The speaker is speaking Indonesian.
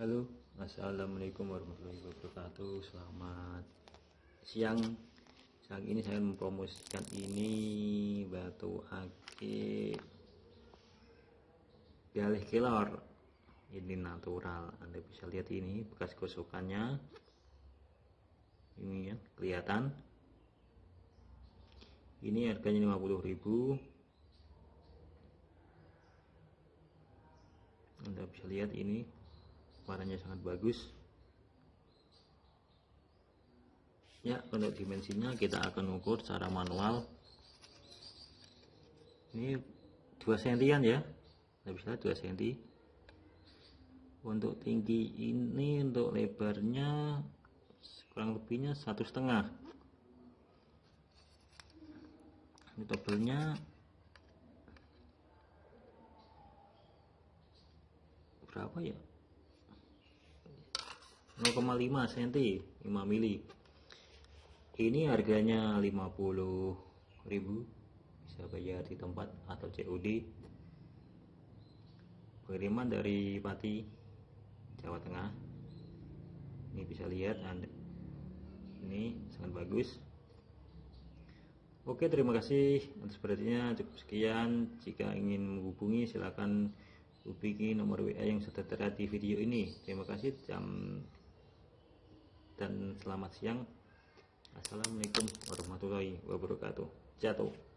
Halo, Assalamualaikum warahmatullahi wabarakatuh. Selamat siang. Siang ini saya mempromosikan ini batu akik galih kelor. Ini natural. Anda bisa lihat ini bekas gosokannya. Ini ya, kelihatan. Ini harganya 50.000. Anda bisa lihat ini warnanya sangat bagus. Ya untuk dimensinya kita akan ukur secara manual. Ini 2 sentian ya. Tidak bisa 2 senti. Untuk tinggi ini untuk lebarnya kurang lebihnya satu setengah. Ini tebelnya berapa ya 0,5 cm 5 mili. Ini harganya 50.000 bisa bayar di tempat atau COD pengiriman dari Pati Jawa Tengah. Ini bisa lihat ini sangat bagus. Oke terima kasih atas perhatiannya. Cukup sekian. Jika ingin menghubungi silakan hubungi nomor WA yang sudah terlihat di video ini. Terima kasih. Jam dan selamat siang. Assalamualaikum warahmatullahi wabarakatuh. Jatuh